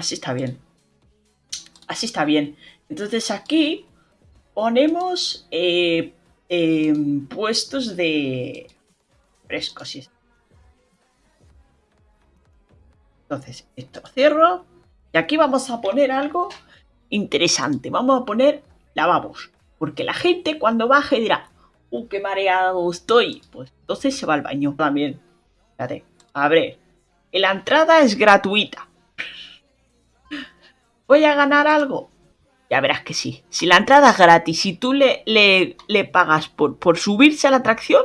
Así está bien. Así está bien. Entonces aquí ponemos eh, em, puestos de frescos. Entonces, esto cierro. Y aquí vamos a poner algo interesante. Vamos a poner lavabos. Porque la gente cuando baje dirá, ¡uh, qué mareado estoy! Pues entonces se va al baño también. Fíjate, abre. La entrada es gratuita. ¿Voy a ganar algo? Ya verás que sí. Si la entrada es gratis y tú le, le, pagas por, por subirse a la atracción,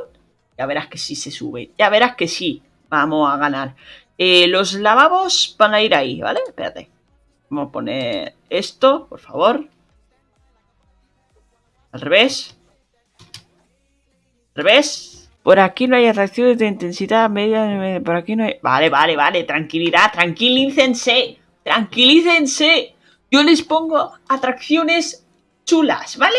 ya verás que sí se sube. Ya verás que sí. Vamos a ganar. Eh, los lavabos van a ir ahí, ¿vale? Espérate. Vamos a poner esto, por favor. Al revés. Al revés. Por aquí no hay atracciones de intensidad media. Por aquí no hay... Vale, vale, vale. Tranquilidad. Tranquilícense. Tranquilícense. Yo les pongo atracciones chulas, ¿vale?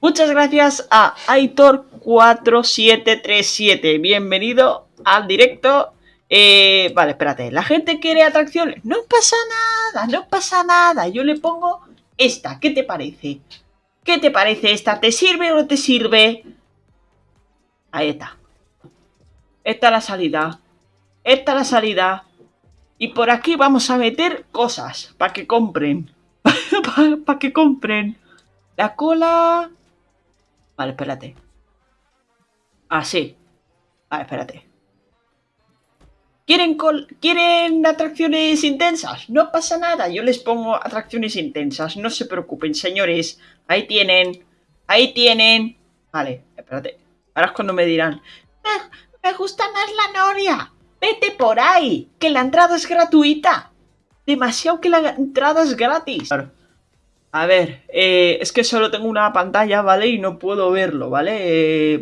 Muchas gracias a Aitor4737. Bienvenido al directo. Eh, vale, espérate. La gente quiere atracciones. No pasa nada, no pasa nada. Yo le pongo esta. ¿Qué te parece? ¿Qué te parece esta? ¿Te sirve o no te sirve? Ahí está. Esta es la salida. Esta es la salida. Y por aquí vamos a meter cosas para que compren. para que compren. La cola... Vale, espérate. Así. Ah, vale, espérate. ¿Quieren, ¿Quieren atracciones intensas? No pasa nada, yo les pongo atracciones intensas, no se preocupen, señores. Ahí tienen, ahí tienen. Vale, espérate. Ahora es cuando me dirán, ah, me gusta más la noria. Vete por ahí, que la entrada es gratuita. Demasiado que la entrada es gratis. A ver, eh, es que solo tengo una pantalla, ¿vale? Y no puedo verlo, ¿vale? Eh,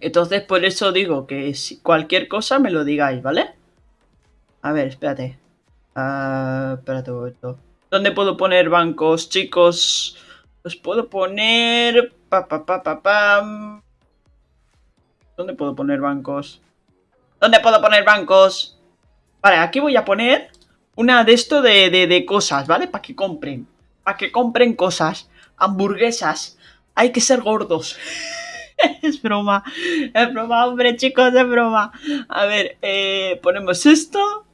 entonces, por eso digo que cualquier cosa me lo digáis, ¿vale? A ver, espérate. Uh, espérate un momento. ¿Dónde puedo poner bancos, chicos? Los puedo poner... Pa, pa, pa, pa, pam. ¿Dónde puedo poner bancos? ¿Dónde puedo poner bancos? Vale, aquí voy a poner una de esto de, de, cosas, ¿vale? Para que compren. Para que compren cosas. Hamburguesas. Hay que ser gordos. es broma, es broma, hombre, chicos, es broma. A ver, eh, ponemos esto.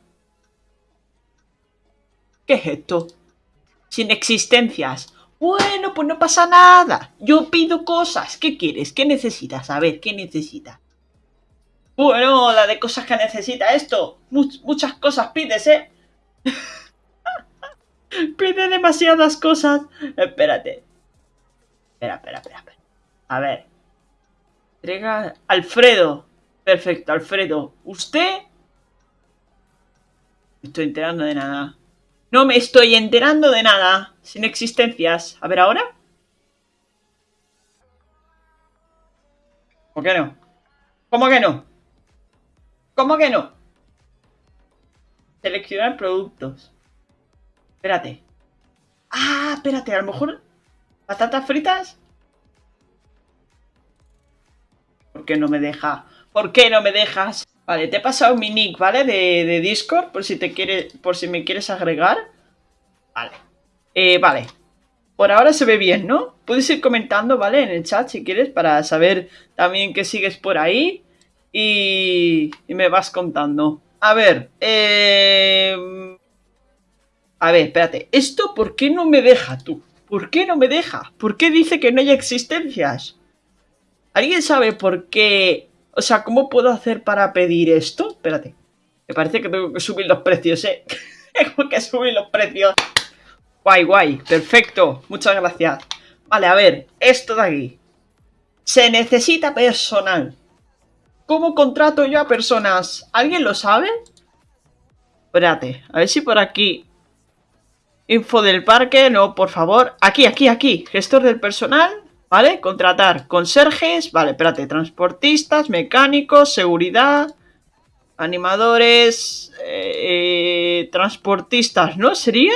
¿Qué es esto? Sin existencias. Bueno, pues no pasa nada. Yo pido cosas. ¿Qué quieres? ¿Qué necesitas? A ver, ¿qué necesitas? Bueno, la de cosas que necesita esto. muchas cosas pides, ¿eh? Pide demasiadas cosas. Espérate. Espera, espera, espera, espera. A ver. Entrega Alfredo. Perfecto, Alfredo. ¿Usted? Me estoy enterando de nada. No me estoy enterando de nada. Sin existencias. A ver, ¿ahora? ¿Cómo que no? ¿Cómo que no? ¿Cómo que no? Seleccionar productos. Espérate. Ah, espérate, a lo mejor... ¿Patatas fritas? ¿Por qué no me deja? ¿Por qué no me dejas? Vale, te he pasado mi nick, ¿vale? De, Discord, por si te quiere, por si me quieres agregar. Vale. Eh, vale. Por ahora se ve bien, ¿no? Puedes ir comentando, ¿vale? En el chat si quieres, para saber también que sigues por ahí. Y, y me vas contando. A ver, eh... A ver, espérate. ¿Esto por qué no me deja tú? ¿Por qué no me deja? ¿Por qué dice que no hay existencias? ¿Alguien sabe por qué? O sea, ¿cómo puedo hacer para pedir esto? Espérate. Me parece que tengo que subir los precios, ¿eh? tengo que subir los precios. Guay, guay. Perfecto. Muchas gracias. Vale, a ver. Esto de aquí. Se necesita personal. ¿Cómo contrato yo a personas? ¿Alguien lo sabe? Espérate. A ver si por aquí... Info del parque. No, por favor. Aquí, aquí, aquí. Gestor del personal. ¿Vale? Contratar conserjes, vale, espérate, transportistas, mecánicos, seguridad, animadores, eh, transportistas, ¿no? ¿Sería?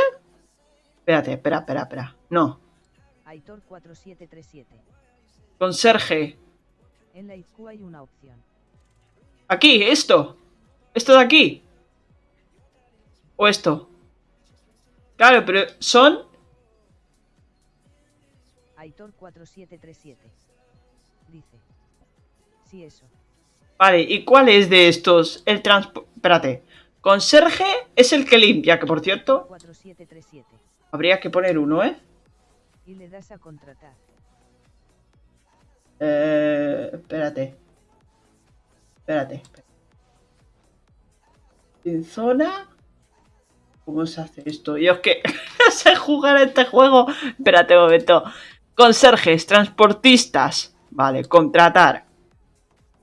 Espérate, espera, espera, espera. No. Aitor 4737. Conserje. En la hay una opción. Aquí, esto. Esto de aquí. O esto. Claro, pero son... Aitor 4737. Dice. Sí, eso. Vale, ¿y cuál es de estos? El transporte... Espérate. Conserje es el que limpia, que por cierto... 4737. Habría que poner uno, ¿eh? Y le das a contratar. Eh... Espérate. Espérate. En zona... ¿Cómo se hace esto? Yo es que no sé jugar este juego. Espérate un momento. Conserjes, transportistas. Vale, contratar.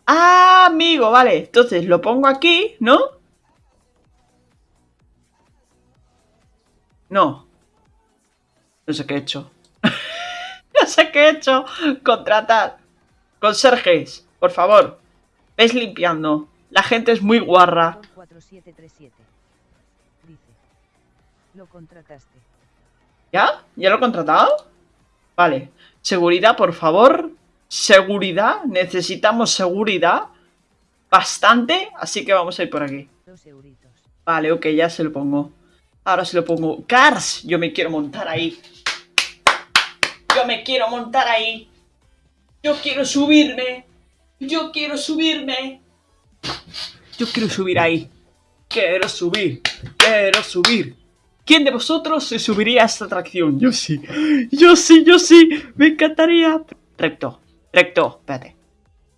Ah, amigo, vale. Entonces lo pongo aquí, ¿no? No. No sé qué he hecho. no sé qué he hecho. Contratar. Conserjes, por favor. Ves limpiando. La gente es muy guarra. Aitor 4737. Dice. Lo contrataste. ¿Ya? ¿Ya lo he contratado? Vale. Seguridad, por favor. Seguridad. Necesitamos seguridad. Bastante. Así que vamos a ir por aquí. Vale, ok, ya se lo pongo. Ahora se lo pongo. Cars. Yo me quiero montar ahí. Yo me quiero montar ahí. Yo quiero subirme. Yo quiero subirme. Yo quiero subir ahí. Quiero subir. Quiero subir. ¿Quién de vosotros se subiría a esta atracción? Yo sí. Yo sí, yo sí. Me encantaría. Recto. Recto. Espérate.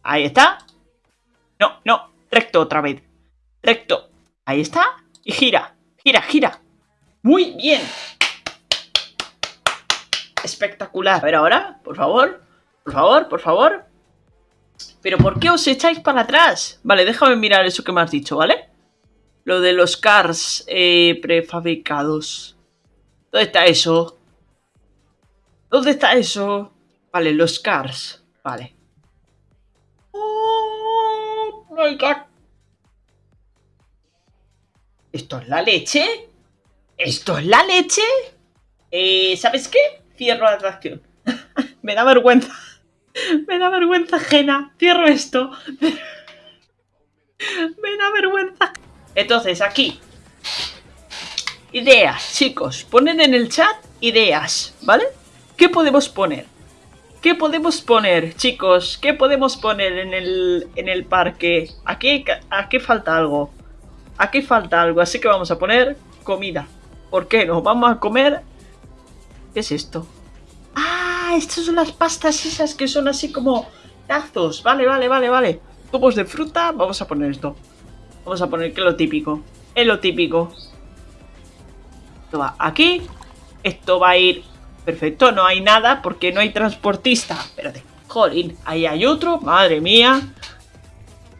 Ahí está. No, no. Recto otra vez. Recto. Ahí está. Y gira. Gira, gira. Muy bien. Espectacular. A ver ahora, por favor. Por favor, por favor. Pero ¿por qué os echáis para atrás? Vale, déjame mirar eso que me has dicho, ¿vale? Lo de los cars eh, prefabricados. ¿Dónde está eso? ¿Dónde está eso? Vale, los cars. Vale. Oh, my God. ¿Esto es la leche? ¿Esto es la leche? Eh, ¿Sabes qué? Cierro la atracción. Me da vergüenza. Me da vergüenza ajena. Cierro esto. Me da vergüenza. Entonces, aquí. Ideas, chicos. Poned en el chat ideas, ¿vale? ¿Qué podemos poner? ¿Qué podemos poner, chicos? ¿Qué podemos poner en el, en el parque? Aquí, aquí falta algo. Aquí falta algo, así que vamos a poner comida. ¿Por qué no? Vamos a comer... ¿Qué es esto? Ah, estas son las pastas esas que son así como tazos. Vale, vale, vale, vale. Tubos de fruta, vamos a poner esto. Vamos a poner que es lo típico. Es lo típico. Esto va aquí. Esto va a ir... Perfecto, no hay nada porque no hay transportista. Espérate. Jolín, ahí hay otro. Madre mía.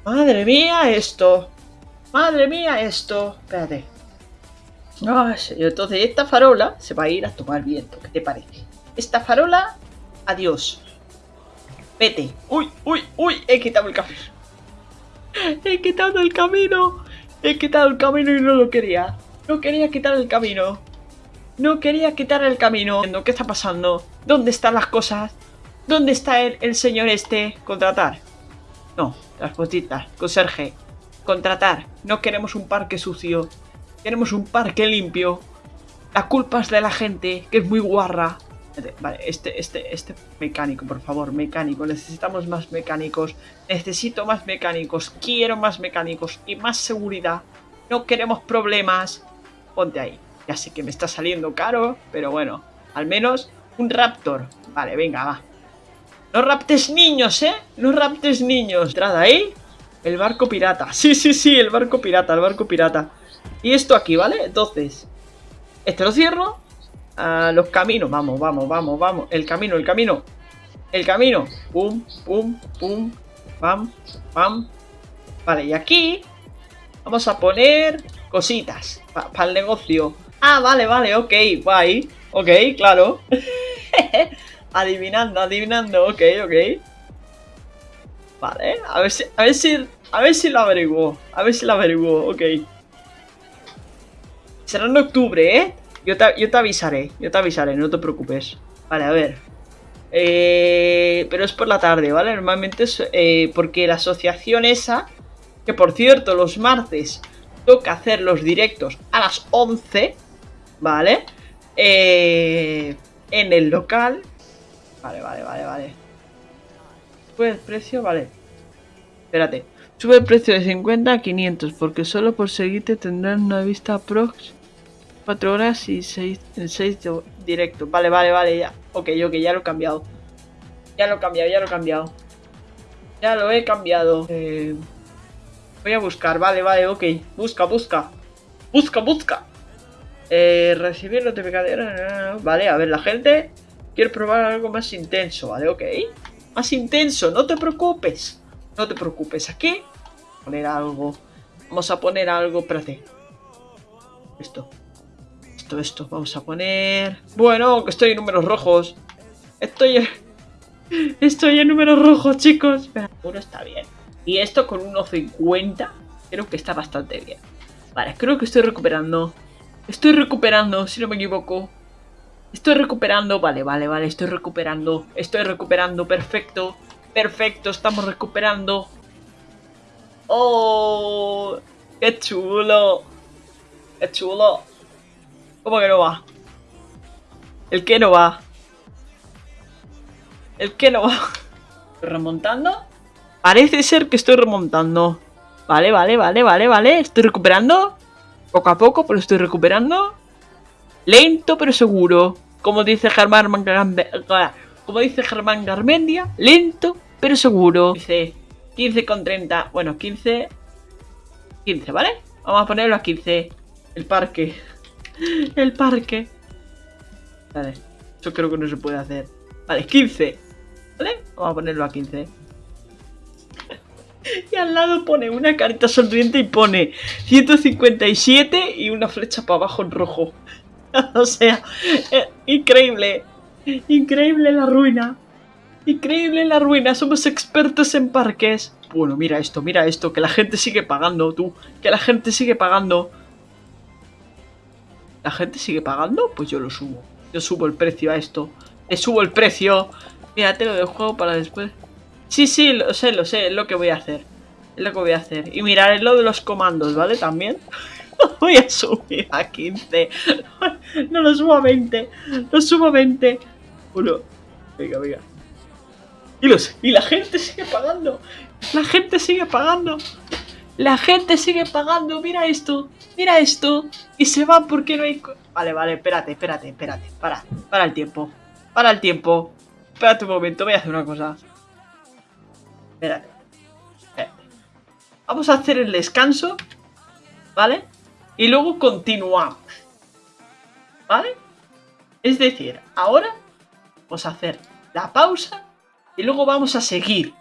Madre mía, esto. Madre mía, esto. Espérate. Señor. Entonces esta farola se va a ir a tomar viento. ¿Qué te parece? Esta farola, adiós. Vete. Uy, uy, uy. He quitado el camino. He quitado el camino. He quitado el camino y no lo quería. No quería quitar el camino. No quería quitar el camino. ¿Qué está pasando? ¿Dónde están las cosas? ¿Dónde está el, el señor este? Contratar. No, transportistas. Conserje. Contratar. No queremos un parque sucio. Queremos un parque limpio. La culpa es de la gente, que es muy guarra. Vale, este, este, este mecánico, por favor, mecánico. Necesitamos más mecánicos. Necesito más mecánicos. Quiero más mecánicos y más seguridad. No queremos problemas. Ponte ahí. Ya sé que me está saliendo caro, pero bueno. Al menos un raptor. Vale, venga, va. No raptes niños, ¿eh? No raptes niños. Entrada ahí. El barco pirata. Sí, sí, sí, el barco pirata, el barco pirata. Y esto aquí, ¿vale? Entonces, este lo cierro. Ah, los caminos, vamos, vamos, vamos, vamos. El camino, el camino. El camino. Pum, pum, pum. Pam, pam. Vale, y aquí vamos a poner cositas para el negocio. Ah, vale, vale, ok, guay. Ok, claro. adivinando, adivinando, ok, ok. Vale, a ver si, a ver si, a ver si lo averiguo. A ver si lo averiguo, ok. Será en octubre, ¿eh? Yo te, yo te avisaré, yo te avisaré, no te preocupes. Vale, a ver. Eh, pero es por la tarde, ¿vale? Normalmente es eh, porque la asociación esa, que por cierto, los martes toca hacer los directos a las 11, ¿vale? eh, en el local. Vale, vale, vale, vale. Sube el precio, vale. Espérate. Sube el precio de 50 a 500 porque solo por seguirte tendrán una vista prox 4 horas y 6, 6 directo. Vale, vale, vale, ya. Ok, ok, ya lo he cambiado. Ya lo he cambiado, ya lo he cambiado. Ya lo he cambiado. Eh, voy a buscar, vale, vale, ok. Busca, busca. Busca, busca. Eh, recibir notificaciones. Vale, a ver, la gente quiere probar algo más intenso, ¿vale? Ok. Más intenso, no te preocupes. No te preocupes. Aquí, poner algo. Vamos a poner algo, espérate. Esto. Esto, esto. Vamos a poner... Bueno, que estoy en números rojos. Estoy... Estoy en números rojos, chicos. Uno está bien. Y esto con 1.50 creo que está bastante bien. Vale, creo que estoy recuperando. Estoy recuperando, si no me equivoco. Estoy recuperando, vale, vale, vale, estoy recuperando. Estoy recuperando, perfecto. Perfecto, estamos recuperando. ¡Oh! ¡Qué chulo! ¡Qué chulo! ¿Cómo que no va? ¿El que no va? ¿El que no va? ¿Estoy remontando? Parece ser que estoy remontando. Vale, vale, vale, vale, vale. Estoy recuperando. Poco a poco, pero estoy recuperando. Lento pero seguro. Como dice Germán como dice Germán Garmendia, lento pero seguro. Dice 15 con 30. Bueno, 15. 15, ¿vale? Vamos a ponerlo a 15. El parque. El parque. Vale. Eso creo que no se puede hacer. Vale, 15. ¿Vale? Vamos a ponerlo a 15. Y al lado pone una carita sonriente y pone 157 y una flecha para abajo en rojo. o sea, eh, increíble. Increíble la ruina. Increíble la ruina. Somos expertos en parques. Bueno, mira esto, mira esto. Que la gente sigue pagando, tú. Que la gente sigue pagando. ¿La gente sigue pagando? Pues yo lo subo. Yo subo el precio a esto. Le subo el precio. Mírate lo del juego para después. Sí, sí, lo sé, lo sé, es lo que voy a hacer. Es lo que voy a hacer. Y mirar lo de los comandos, ¿vale? También. voy a subir a 15. No lo subo a 20. Lo subo a 20. Uno. Venga, venga. Y, los, y la gente sigue pagando. La gente sigue pagando. La gente sigue pagando. Mira esto. Mira esto. Y se va porque no hay... Vale, vale, espérate, espérate, espérate. Para, para el tiempo. Para el tiempo. Espérate un momento, voy a hacer una cosa. Espérate. Vamos a hacer el descanso. ¿Vale? Y luego continuamos. ¿Vale? Es decir, ahora vamos a hacer la pausa y luego vamos a seguir.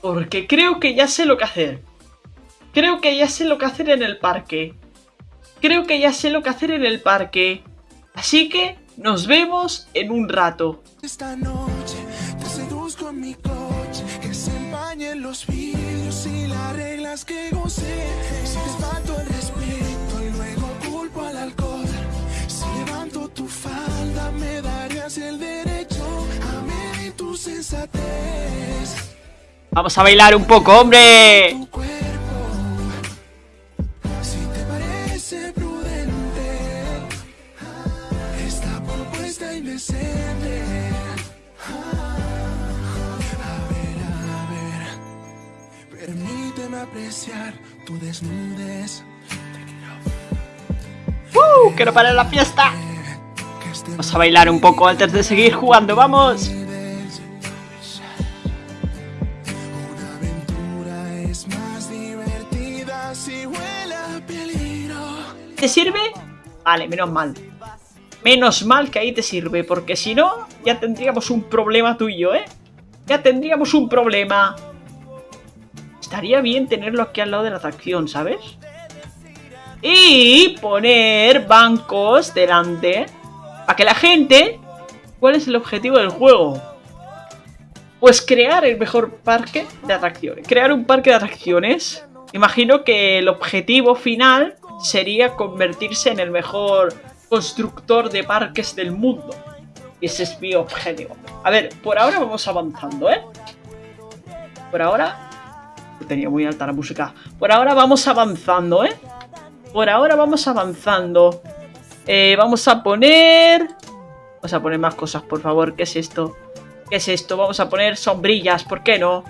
Porque creo que ya sé lo que hacer. Creo que ya sé lo que hacer en el parque. Creo que ya sé lo que hacer en el parque. Así que nos vemos en un rato. Esta noche te seduzco en mi coche, que se empañen los vidrios y las reglas que gocé. Si te falto el respeto y luego culpo al alcohol, si levanto tu falda me darías el derecho a medir tu sensatez. Vamos a bailar un poco, hombre. ¡Uh! ¡Quiero parar la fiesta! Vamos a bailar un poco antes de seguir jugando, ¡vamos! ¿Te sirve? Vale, menos mal. Menos mal que ahí te sirve, porque si no, ya tendríamos un problema tú y yo, ¿eh? Ya tendríamos un problema. Estaría bien tenerlo aquí al lado de la atracción, ¿sabes? Y poner bancos delante para que la gente... ¿Cuál es el objetivo del juego? Pues crear el mejor parque de atracciones. Crear un parque de atracciones. Imagino que el objetivo final sería convertirse en el mejor constructor de parques del mundo. Y ese es mi objetivo. A ver, por ahora vamos avanzando, ¿eh? Por ahora tenía muy alta la música. Por ahora vamos avanzando, ¿eh? Por ahora vamos avanzando. Eh, vamos a poner... Vamos a poner más cosas, por favor. ¿Qué es esto? ¿Qué es esto? Vamos a poner sombrillas, ¿por qué no?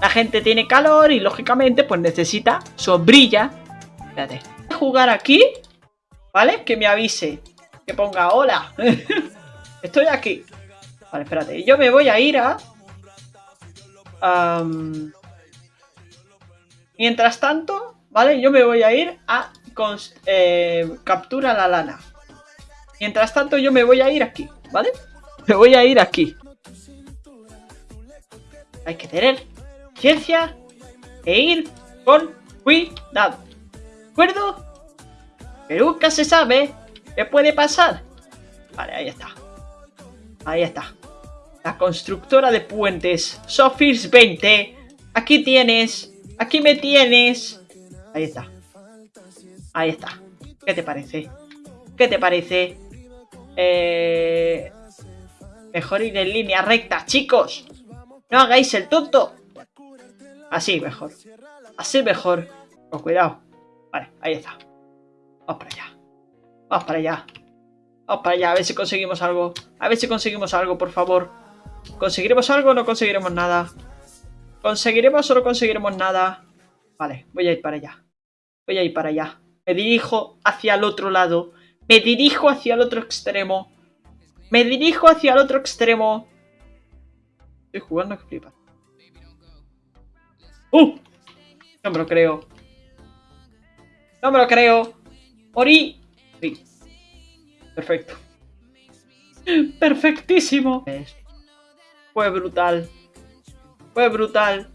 La gente tiene calor y lógicamente pues necesita sombrilla. Espérate. Voy a jugar aquí, ¿vale? Que me avise. Que ponga hola. Estoy aquí. Vale, espérate. Yo me voy a ir a... mientras tanto, ¿vale? Yo me voy a ir a... eh, captura la lana. Mientras tanto, yo me voy a ir aquí, ¿vale? Me voy a ir aquí. Hay que tener ciencia e ir con cuidado. ¿De acuerdo? Que nunca se sabe qué puede pasar. Vale, ahí está. Ahí está. La constructora de puentes. Sofis 20. Aquí tienes. Aquí me tienes. Ahí está. Ahí está. ¿Qué te parece? ¿Qué te parece? Eh... Mejor ir en línea recta, chicos. No hagáis el tonto. Así mejor. Así mejor. Con cuidado. Vale, ahí está. Vamos para allá. Vamos para allá. Vamos para allá. A ver si conseguimos algo. A ver si conseguimos algo, por favor. ¿Conseguiremos algo o no conseguiremos nada? ¿Conseguiremos o no conseguiremos nada? Vale, voy a ir para allá. Voy a ir para allá. Me dirijo hacia el otro lado. Me dirijo hacia el otro extremo. Me dirijo hacia el otro extremo. Estoy jugando que flipa. ¡Uh! No me lo creo. No me lo creo. Morí. Sí. Perfecto. Perfectísimo. Fue brutal. Fue brutal.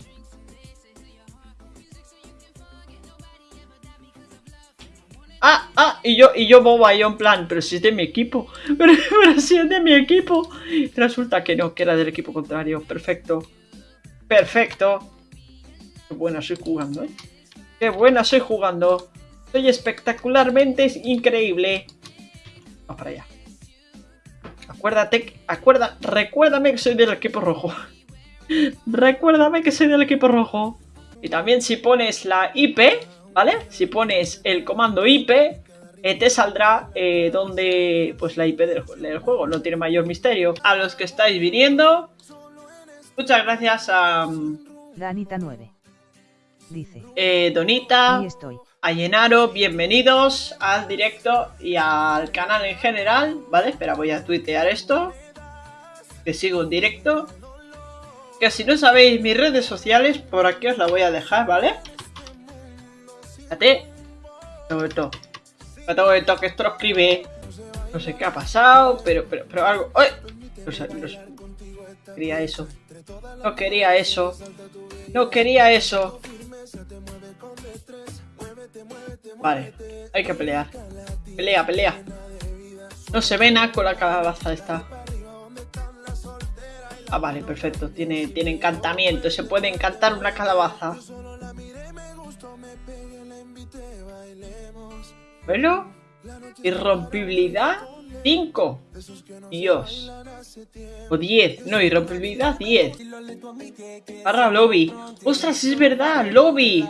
Y yo, y yo boba, yo en plan, pero si es de mi equipo, pero, si es de mi equipo. Resulta que no, que era del equipo contrario. Perfecto. Perfecto. Qué buena soy jugando, ¿eh? Qué buena soy jugando. Soy espectacularmente increíble. Vamos para allá. Acuérdate, acuerda, recuérdame que soy del equipo rojo. Recuérdame que soy del equipo rojo. Y también si pones la IP, ¿vale? Si pones el comando IP, te saldrá eh, donde, pues la IP del, ju- del juego. No tiene mayor misterio. A los que estáis viniendo, muchas gracias a mm, Danita 9. Dice. eh, Donita, estoy. a Llenaro, bienvenidos al directo y al canal en general, ¿vale? Espera, voy a tuitear esto. Que sigo en directo. Que si no sabéis mis redes sociales, por aquí os la voy a dejar, ¿vale? Fíjate. Esto. Todo esto que esto lo escribe. No sé qué ha pasado, pero, pero, pero algo. ¡Ay! No sé, no sé. Quería eso. No quería eso. No quería eso. Vale, hay que pelear. Pelea, pelea. No se ve nada con la calabaza esta. Ah, vale, perfecto. Tiene, tiene encantamiento. Se puede encantar una calabaza. Bueno. Irrompibilidad 5. Dios. O 10. No, irrompibilidad 10. Barra lobby. Ostras, es verdad, lobby.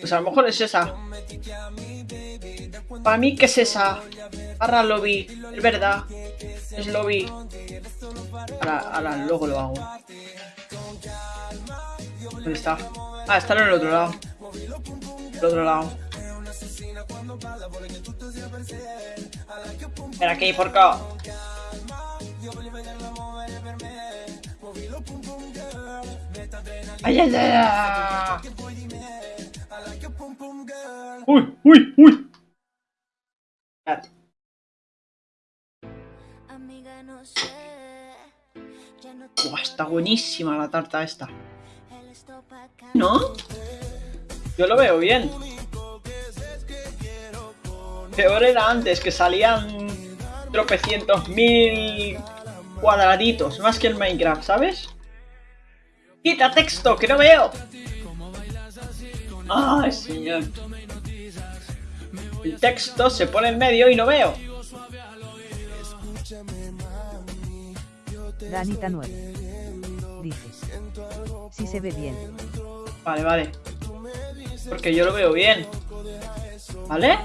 Pues a lo mejor es esa. Para mí que es esa. Barra lobby. Es verdad. Es lobby. Ahora luego lo hago. ¿Dónde está? Ah, está en el otro lado. El otro lado. Ven aquí, porco. ¡Ay, ay, ay! ay! ¡Uy, uy, uy! Buah, está buenísima la tarta esta. ¿No? Yo lo veo bien. Peor era antes, que salían tropecientos mil cuadraditos, más que el Minecraft, ¿sabes? ¡Quita texto, que no veo! ¡Ay, señor! El texto se pone en medio y no veo. Danita 9. Dice. Si se ve bien. Vale, vale. Porque yo lo veo bien. ¿Vale?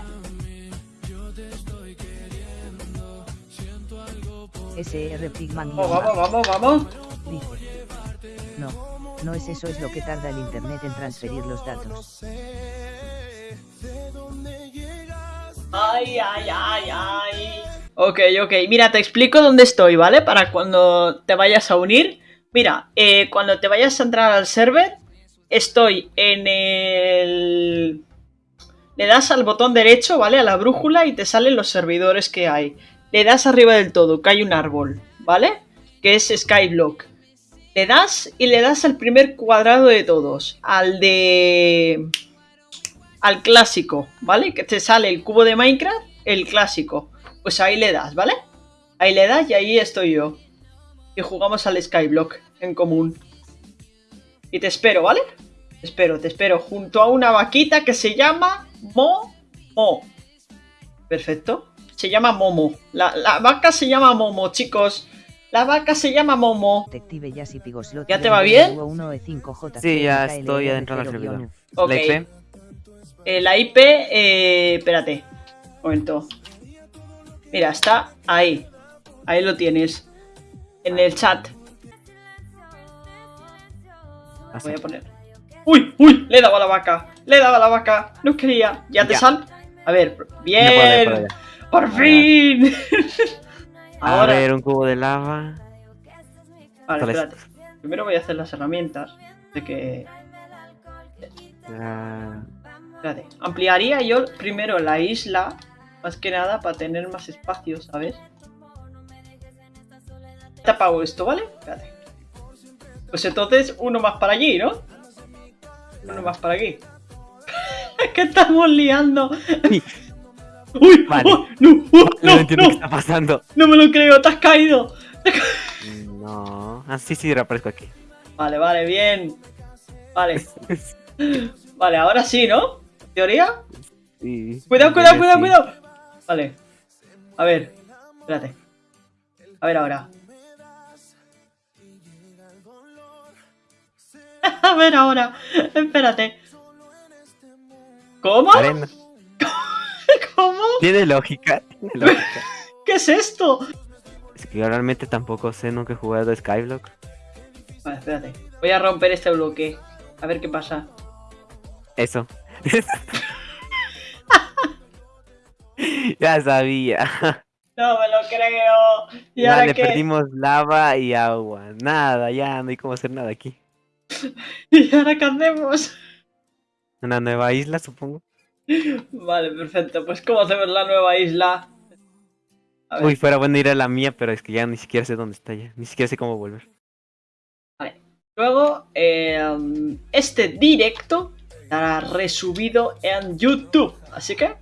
SR Pigman Oh, vamos, vamos, vamos. dice. No, no es eso, es lo que tarda el internet en transferir los datos. Ay, ay, ay, ay. Ok, ok. Mira, te explico dónde estoy, ¿vale? Para cuando te vayas a unir. Mira, eh, cuando te vayas a entrar al server, estoy en el... Le das al botón derecho, ¿vale? A la brújula y te salen los servidores que hay. Le das arriba del todo, que hay un árbol, ¿vale? Que es Skyblock. Le das y le das al primer cuadrado de todos. Al de... Al clásico, ¿vale? Que te sale el cubo de Minecraft, el clásico. Pues ahí le das, ¿vale? Ahí le das y ahí estoy yo. Y jugamos al Skyblock en común. Y te espero, ¿vale? Te espero, te espero. Junto a una vaquita que se llama Mo Mo. Perfecto. Se llama Momo. La, la vaca se llama Momo, chicos. La vaca se llama Momo. Detective. ¿Ya te va bien? Sí, ya estoy adentro del servidor. Ok. ¿La IP? Eh, la IP, eh, espérate. Un momento. Mira, está ahí. Ahí lo tienes. En el chat. Ah, Voy a poner. ¡Uy! ¡Uy! Le he dado a la vaca. Le he dado a la vaca. No quería. ¿Ya te Ya. sal? A ver. Bien. puedo, ¡Por fin! A Ahora. ver, un cubo de lava. Vale, espérate. Primero voy a hacer las herramientas. De que. Ah, Espérate. Ampliaría yo primero la isla. Más que nada para tener más espacio, ¿sabes? Te apago esto, ¿vale? Espérate. Pues entonces uno más para allí, ¿no? Uno más para aquí. es que estamos liando. ¡Uy! Vale. ¡Oh! ¡No! ¡Oh! no, ¡No! entiendo qué ¡No! está pasando. ¡No me lo creo! ¡Te has caído! No. Ah, sí, sí, reaparezco aquí. Vale, vale, bien. Vale. Vale, ahora sí, ¿no? ¿Teoría? Sí, Cuidado, cuidado, cuidado, cuidado. Vale. A ver. Espérate. A ver ahora. A ver ahora. Espérate. ¿Cómo? Arena. ¿Cómo? Tiene lógica, tiene lógica. ¿Qué es esto? Es que yo realmente tampoco sé, nunca he jugado a Skyblock. Vale, espérate. Voy a romper este bloque. A ver qué pasa. Eso. ya sabía. No me lo creo. ¿Y ahora qué? perdimos lava y agua. Nada, ya no hay cómo hacer nada aquí. ¿Y ahora qué hacemos? Una nueva isla, supongo. Vale, perfecto. Pues ¿cómo hacemos la nueva isla? A. Uy, fuera bueno ir a la mía, pero es que ya ni siquiera sé dónde está ya. Ni siquiera sé cómo volver. Luego, eh, este directo estará resubido en YouTube. Así que...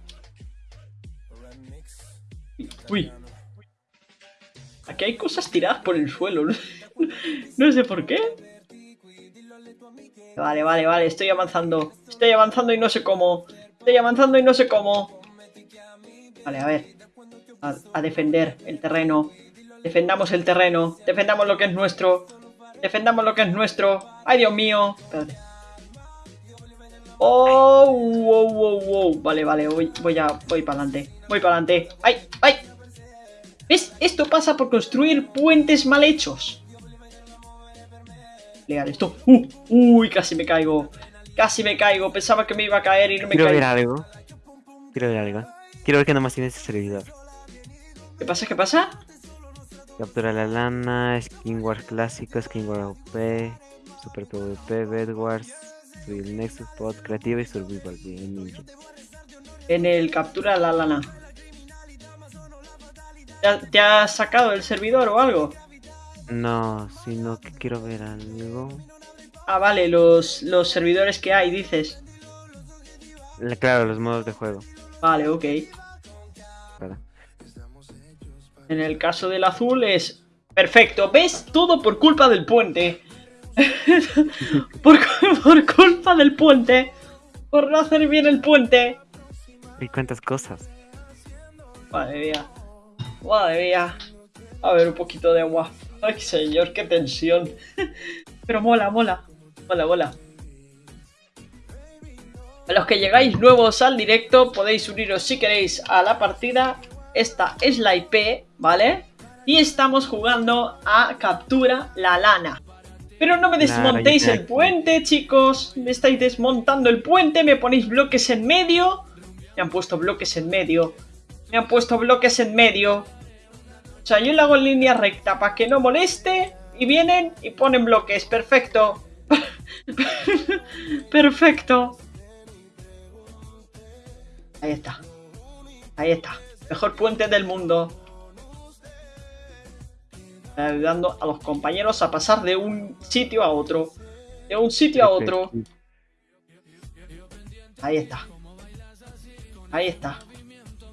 Uy. Aquí hay cosas tiradas por el suelo. No sé por qué. Vale, vale, vale. Estoy avanzando. Estoy avanzando y no sé cómo. Estoy avanzando y no sé cómo. Vale, a ver. A, defender el terreno. Defendamos el terreno. Defendamos lo que es nuestro. Defendamos lo que es nuestro. ¡Ay, Dios mío! Espérate. ¡Oh! ¡Wow, wow, wow! Vale, vale, voy, voy. Voy para adelante. Voy para adelante. ¡Ay! ¡Ay! ¿Ves? Esto pasa por construir puentes mal hechos. Legal, esto... ¡Uh! ¡Uy! Casi me caigo. Casi me caigo. Pensaba que me iba a caer y no me Quiero ver algo. Quiero ver algo. Quiero ver que nomás tiene este servidor. ¿Qué pasa? ¿Qué pasa? Captura la lana, Skin Wars clásico, Skin Wars OP, Super PvP, Bed Wars, Survival Nexus, Pod, Creativa y Survival bien, ninja. En el captura la lana. ¿Te ha- ¿Te has sacado el servidor o algo? No, sino que quiero ver algo. Ah, vale, los, los servidores que hay, dices. La- Claro, los modos de juego. Vale, ok. En el caso del azul es... Perfecto, ¿ves? Todo por culpa del puente. por, por culpa del puente. Por no hacer bien el puente. ¿Y cuántas cosas? Madre mía. Madre mía. A ver, un poquito de agua. Ay, señor, qué tensión. Pero mola, mola. Mola, mola. A los que llegáis nuevos al directo, podéis uniros si queréis a la partida. Esta es la IP, ¿vale? Y estamos jugando a captura la lana. Pero no me desmontéis el puente, chicos. Me estáis desmontando el puente, me ponéis bloques en medio. Me han puesto bloques en medio. Me han puesto bloques en medio. O sea, yo le hago en línea recta para que no moleste. Y vienen y ponen bloques. Perfecto. Perfecto. Ahí está. Ahí está. Mejor puente del mundo. Ayudando a los compañeros a pasar de un sitio a otro. De un sitio a otro. Ahí está. Ahí está.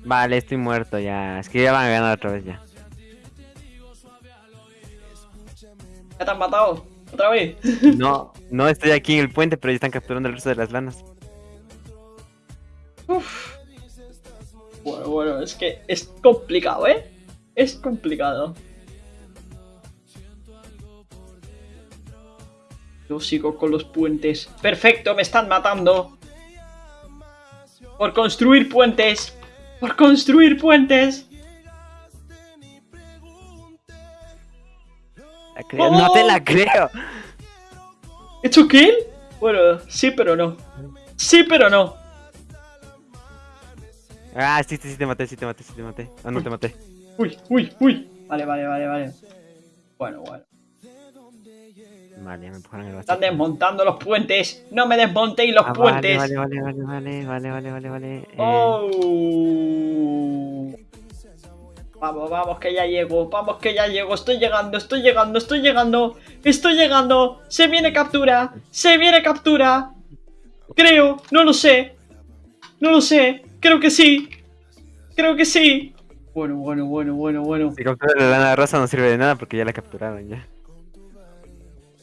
Vale, estoy muerto ya. Es que ya van a ganar otra vez ya. ¿Ya te han matado? ¿Otra vez? No, no estoy aquí en el puente, pero ya están capturando el resto de las lanas. Uf. Bueno, bueno, es que es complicado, ¿eh? Es complicado. Yo sigo con los puentes. Perfecto, me están matando. Por construir puentes. Por construir puentes. La creo- No te la creo. ¿He hecho kill? Bueno, sí, pero no. Sí, pero no. Ah, sí, sí, sí te maté, sí te maté, sí te maté. Ah, no te maté. Uy, uy, uy. Vale, vale, vale, vale. Bueno, bueno. Vale, me empujaron el Están desmontando los puentes. No me desmontéis los Ah, puentes. Vale, vale, vale, vale, vale, vale, vale, vale. Eh, Oh. Vamos, vamos, que ya llego. Vamos, que ya llego. Estoy llegando, estoy llegando, estoy llegando. Estoy llegando. Se viene captura. Se viene captura. Creo, no lo sé. No lo sé. Creo que sí. Creo que sí. Bueno, bueno, bueno, bueno, bueno. Si capturas la lana rosa no sirve de nada porque ya la capturaron ya.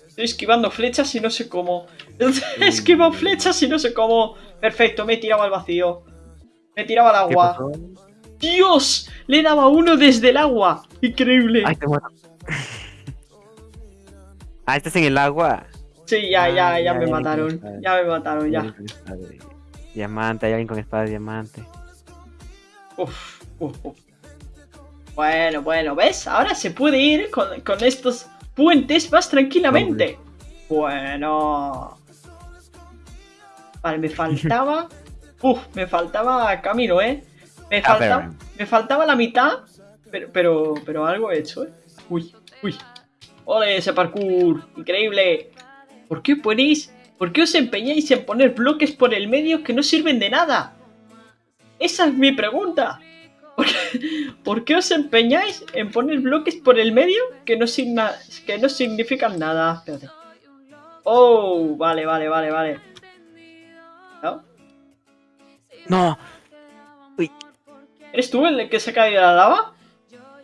Estoy esquivando flechas y no sé cómo. Esquivo flechas y no sé cómo. Perfecto, me he tirado al vacío. Me he tirado al ¿Qué agua. ¡Dios! Le daba uno desde el agua. Increíble. Ay, te muero. ah, estás en el agua. Sí, ya, ya, ya ya, me mataron. ya, me mataron, ya. Diamante, hay alguien con espada de diamante. Uf, uf, uf. Bueno, bueno, ¿ves? Ahora se puede ir con, con estos puentes más tranquilamente. Bueno. Vale, me faltaba. Uf, me faltaba camino, ¿eh? Me, Ah, falta, me faltaba la mitad, pero, pero, pero algo he hecho, ¿eh? Uy, uy. ¡Ole, ese parkour! ¡Increíble! ¿Por qué ponéis? ¿Por qué os empeñáis en poner bloques por el medio que no sirven de nada? Esa es mi pregunta. ¿Por qué, por qué os empeñáis en poner bloques por el medio que no, signa- que no significan nada? Espérate. Oh, vale, vale, vale, vale. ¿No? ¡No! ¿Eres tú el que se ha caído a la lava?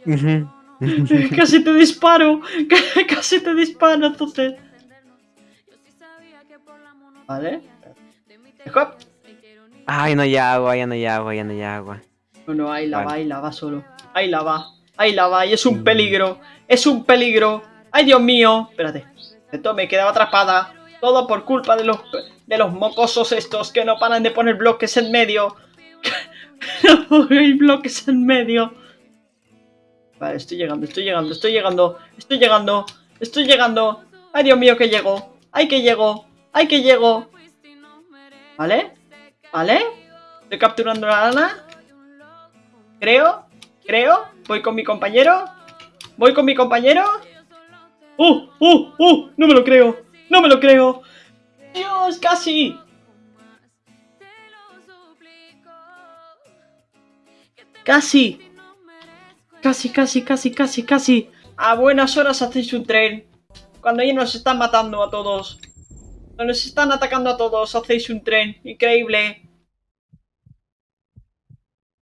Casi te disparo. Casi te disparo, entonces. Vale. Hop. Ay, no hay agua, ya no hay agua, ya no hay agua. No, no, ahí la va, ahí la va solo. Ahí la va, ahí la va, y es un peligro, es un peligro. ¡Ay, Dios mío! Espérate, esto me quedaba atrapada. Todo por culpa de los, de los mocosos estos que no paran de poner bloques en medio. Hay bloques en medio. Vale, estoy llegando, estoy llegando, estoy llegando, estoy llegando, estoy llegando. ¡Ay, Dios mío, que llego! ¡Ay, que llego! ¡Ay, que llego! ¿Vale? ¿Vale? Estoy capturando la lana. Creo, creo. Voy con mi compañero. Voy con mi compañero. ¡Uh! ¡Uh! ¡Uh! No me lo creo. No me lo creo. Dios, casi. Casi. Casi, casi, casi, casi, casi. A buenas horas hacéis un tren. Cuando ya nos están matando a todos. Cuando nos están atacando a todos, hacéis un tren. Increíble.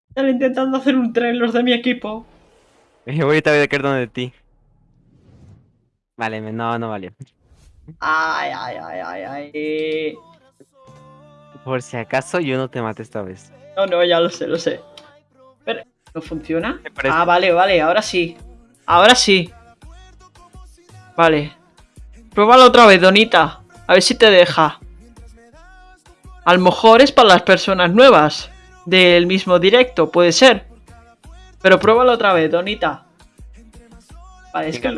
Están intentando hacer un tren los de mi equipo. Voy ahorita voy a caer donde de ti. Vale, no, no valió. Ay, ay, ay, ay, ay. Por si acaso yo no te maté esta vez. No, no, ya lo sé, lo sé. ¿No funciona? Ah, vale, vale, ahora sí. Ahora sí. Vale. Pruébalo otra vez, Donita. A ver si te deja. A lo mejor es para las personas nuevas. Del mismo directo, puede ser. Pero pruébalo otra vez, Donita. Vale, es que...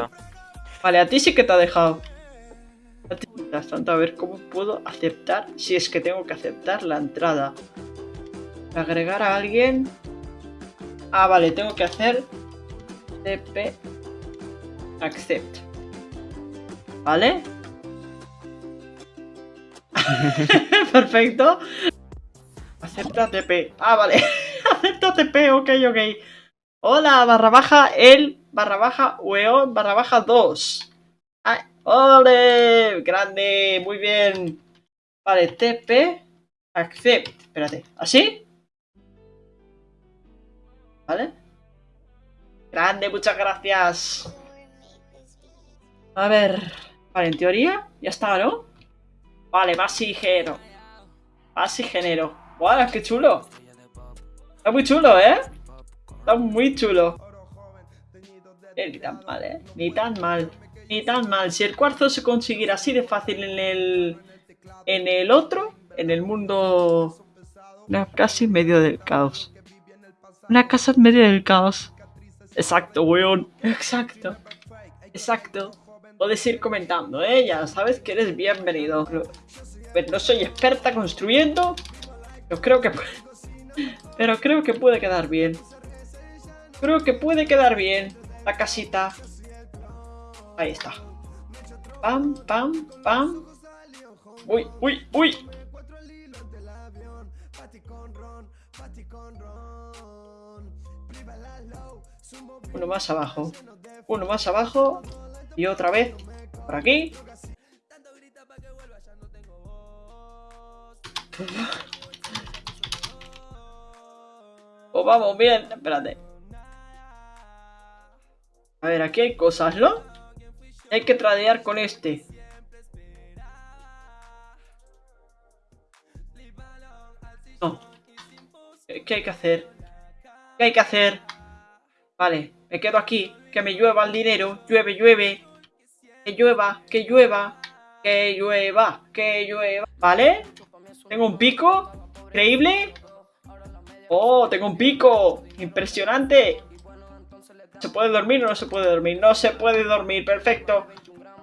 Vale, a ti sí que te ha dejado. A ti, mientras tanto, a ver cómo puedo aceptar, si es que tengo que aceptar la entrada. Agregar a alguien. Ah, vale, tengo que hacer TP accept. ¿Vale? Perfecto. Acepta TP. Ah, vale. Acepta TP, ok, ok. Hola, barra baja el, barra baja weón, barra baja 2. Ah, ¡Ole! Grande, muy bien. Vale, TP accept. Espérate, ¿así? ¿Vale? Grande, muchas gracias. A ver. Vale, en teoría ya está, ¿no? Vale. Más género. ¡Wow, qué chulo! Está muy chulo, ¿eh? Está muy chulo. Eh, ni tan mal, ¿eh? Ni tan mal. Ni tan mal. Si el cuarzo se consiguiera así de fácil en el... En el otro, en el mundo... Casa en medio del caos. Una casa en medio del caos. Exacto, weón. Exacto. Exacto. Puedes ir comentando, ¿eh? Ya sabes que eres bienvenido. Pues no soy experta construyendo. Pero creo que... Pero creo que puede quedar bien. Creo que puede quedar bien. La casita. Ahí está. Pam, pam, pam. Uy, uy, uy. Uno más abajo. Uno más abajo. Y otra vez. Por aquí. Pues vamos bien. Espérate. A ver, aquí hay cosas, ¿no? Hay que tradear con este. No. ¿Qué hay que hacer? ¿Qué hay que hacer? Vale, me quedo aquí. Que me llueva el dinero. Llueve, llueve. Que llueva, que llueva. Que llueva, que llueva. ¿Vale? Tengo un pico. Increíble. Oh, tengo un pico. Impresionante. ¿Se puede dormir o no se puede dormir? No se puede dormir. Perfecto.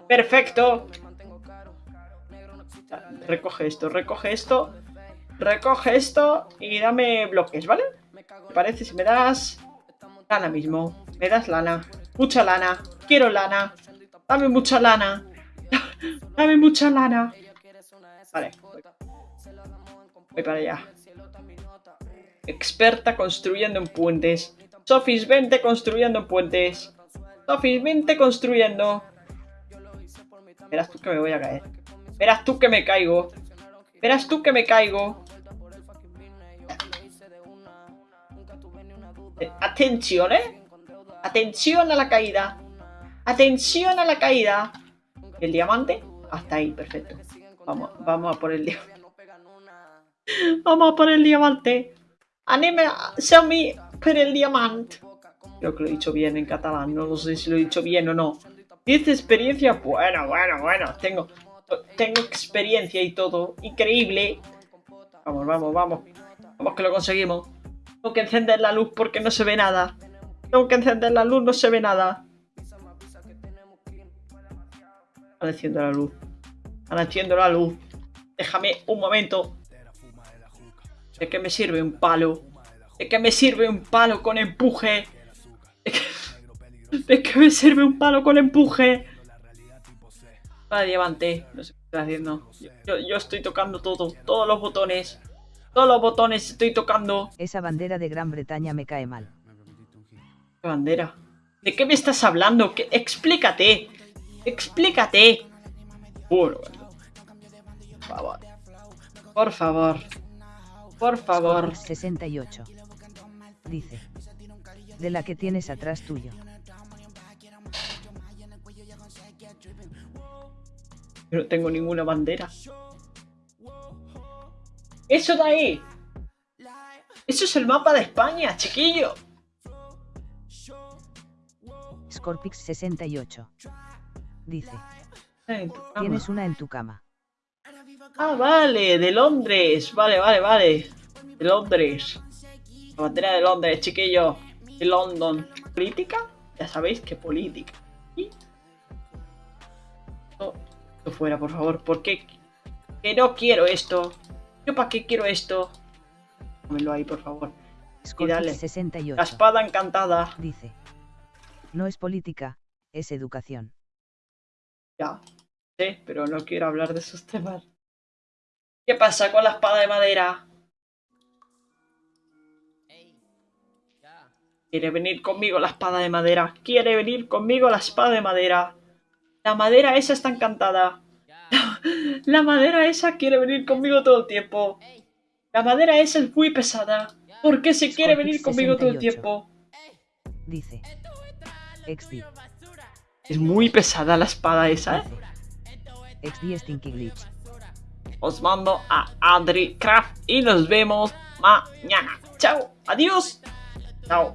Perfecto. Recoge esto, recoge esto. Recoge esto y dame bloques, ¿vale? ¿Te parece si me das lana mismo? Me das lana. Mucha lana. Quiero lana. Dame mucha lana. Dame mucha lana. Vale. Voy, para allá. Experta construyendo en puentes. Sofis, vente construyendo en puentes. Sofis, vente construyendo. Verás tú que me voy a caer. Verás tú que me caigo. Verás tú que me caigo. Atención, ¿eh? Atención a la caída. Atención a la caída. ¿El diamante? Hasta ahí, perfecto. Vamos, vamos a por el diamante. Vamos a por el diamante. Anime, show me por el diamante. Creo que lo he dicho bien en catalán. No lo sé si lo he dicho bien o no. Dice experiencia. Bueno, bueno, bueno. Tengo, tengo experiencia y todo. Increíble. Vamos, vamos, vamos. Vamos que lo conseguimos. Tengo que encender la luz porque no se ve nada. Tengo que encender la luz, no se ve nada. Están enciendo la luz. Están enciendo la luz. Déjame un momento. ¿De qué me sirve un palo? ¿De qué me sirve un palo con empuje? ¿De qué, me sirve un palo con empuje? Para diamante. No sé qué estoy haciendo. Yo, yo estoy tocando todo. Todos los botones. Todos los botones estoy tocando. Esa bandera de Gran Bretaña me cae mal. ¿Qué bandera? ¿De qué me estás hablando? ¿Qué? Explícate. Explícate. Por favor. Por favor. Por favor. 68. Dice. De la que tienes atrás tuyo. Yo no tengo ninguna bandera. ¡Eso de ahí! ¡Eso es el mapa de España, chiquillo! Scorpix 68. Dice. Tienes una en tu cama. Ah, vale, de Londres. Vale, vale, vale. De Londres. La bandera de Londres, chiquillo. De London. ¿Política? Ya sabéis que política. Esto fuera, por favor. ¿Por qué? Que no quiero esto. ¿Yo para qué quiero esto? Pónmelo ahí, por favor. dale. 68. La espada encantada. Dice. No es política, es educación. Ya. Sí, pero no quiero hablar de esos temas. ¿Qué pasa con la espada de madera? Quiere venir conmigo la espada de madera. Quiere venir conmigo la espada de madera. La madera esa está encantada. La madera esa quiere venir conmigo todo el tiempo. La madera esa es muy pesada. ¿Por qué se quiere venir conmigo todo el 68. tiempo? Dice. XD. Es muy pesada la espada esa, ¿eh? Dice. XD Stinky Glitch. Os mando a Adri Craft y nos vemos mañana. Chao. Adiós. Chao.